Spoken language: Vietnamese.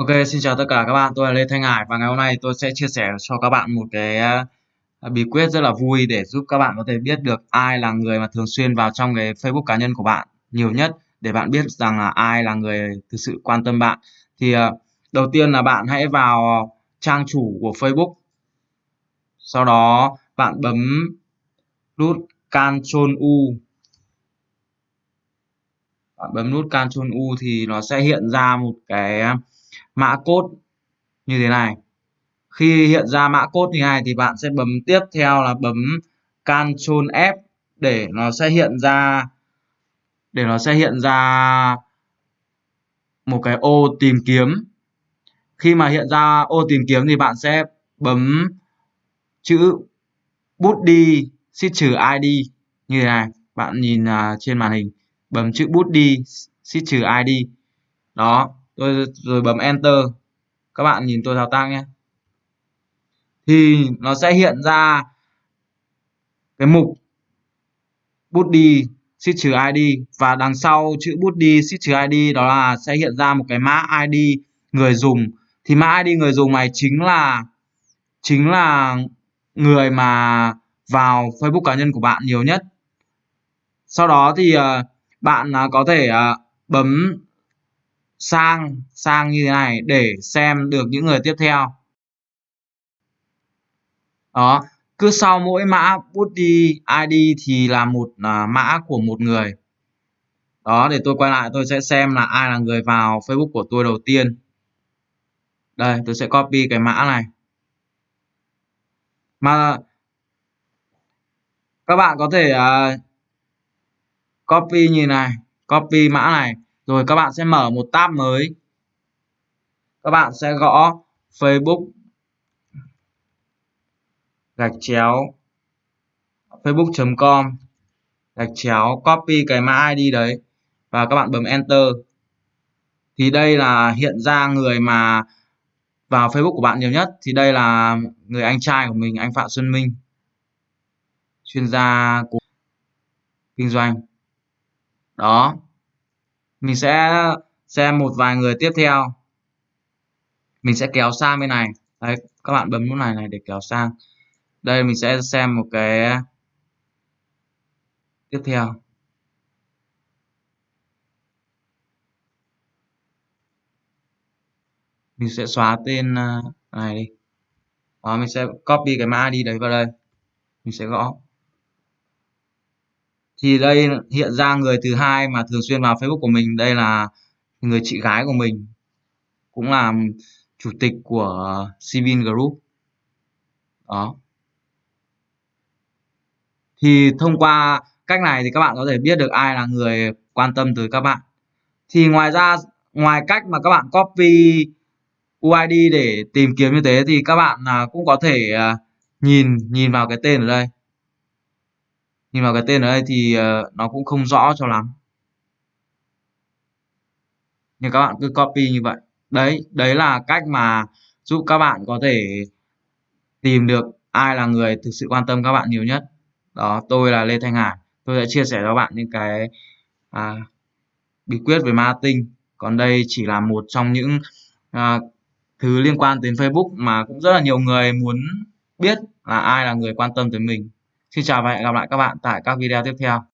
Ok, xin chào tất cả các bạn, tôi là Lê Thanh Hải và ngày hôm nay tôi sẽ chia sẻ cho các bạn một cái à, à, bí quyết rất là vui để giúp các bạn có thể biết được ai là người mà thường xuyên vào trong cái Facebook cá nhân của bạn nhiều nhất để bạn biết rằng là ai là người thực sự quan tâm bạn. Thì à, đầu tiên là bạn hãy vào trang chủ của Facebook. Sau đó bạn bấm nút Ctrl U. Bạn bấm nút Ctrl U thì nó sẽ hiện ra một cái à, mã code như thế này. Khi hiện ra mã code như này thì bạn sẽ bấm tiếp theo là bấm Ctrl F để nó sẽ hiện ra để nó sẽ hiện ra một cái ô tìm kiếm. Khi mà hiện ra ô tìm kiếm thì bạn sẽ bấm chữ bút đi shift trừ id như thế này. Bạn nhìn uh, trên màn hình bấm chữ bút đi shift trừ id đó tôi rồi bấm enter. Các bạn nhìn tôi thao tác nhé. Thì nó sẽ hiện ra cái mục bút đi shift trừ id và đằng sau chữ bút đi shift trừ id đó là sẽ hiện ra một cái mã id người dùng. Thì mã id người dùng này chính là chính là người mà vào facebook cá nhân của bạn nhiều nhất. Sau đó thì uh, bạn uh, có thể uh, bấm sang sang như thế này để xem được những người tiếp theo. Đó cứ sau mỗi mã bút đi id thì là một uh, mã của một người. Đó để tôi quay lại tôi sẽ xem là ai là người vào facebook của tôi đầu tiên. Đây tôi sẽ copy cái mã này. Mà các bạn có thể uh, copy như này, copy mã này. Rồi các bạn sẽ mở một tab mới. Các bạn sẽ gõ Facebook gạch chéo facebook.com gạch chéo, copy cái mã ID đấy và các bạn bấm enter. Thì đây là hiện ra người mà vào Facebook của bạn nhiều nhất. Thì đây là người anh trai của mình, anh Phạm Xuân Minh, chuyên gia của kinh doanh đó. Mình sẽ xem một vài người tiếp theo. Mình sẽ kéo sang bên này. Đấy, các bạn bấm nút này này để kéo sang. Đây, mình sẽ xem một cái tiếp theo. Mình sẽ xóa tên à, này đi. Đó, mình sẽ copy cái mã đi đấy vào đây. Mình sẽ gõ thì đây hiện ra người thứ hai mà thường xuyên vào Facebook của mình, đây là người chị gái của mình, cũng là chủ tịch của Cvin Group. Đó. Thì thông qua cách này thì các bạn có thể biết được ai là người quan tâm tới các bạn. Thì ngoài ra, ngoài cách mà các bạn copy UID để tìm kiếm như thế thì các bạn à, cũng có thể à, nhìn nhìn vào cái tên ở đây nhìn vào cái tên ở đây thì ờ, nó cũng không rõ cho lắm. Nhưng các bạn cứ copy như vậy. Đấy đấy là cách mà giúp các bạn có thể tìm được ai là người thực sự quan tâm các bạn nhiều nhất. Đó tôi là Lê Thanh Hải. Tôi sẽ chia sẻ cho bạn những cái à, bí quyết về marketing. Còn đây chỉ là một trong những à, thứ liên quan đến Facebook mà cũng rất là nhiều người muốn biết là ai là người quan tâm tới mình. Xin chào và hẹn gặp lại các bạn tại các video tiếp theo.